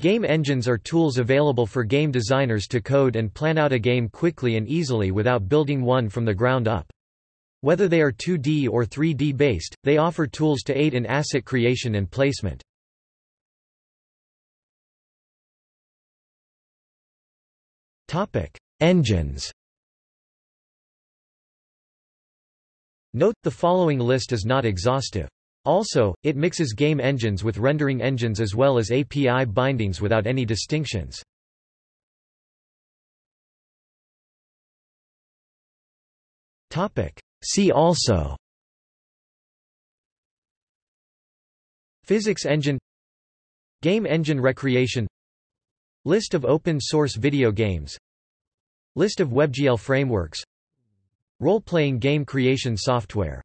Game engines are tools available for game designers to code and plan out a game quickly and easily without building one from the ground up. Whether they are 2D or 3D based, they offer tools to aid in asset creation and placement. Topic: Engines Note, the following list is not exhaustive. Also, it mixes game engines with rendering engines as well as API bindings without any distinctions. See also Physics engine Game engine recreation List of open-source video games List of WebGL frameworks Role-playing game creation software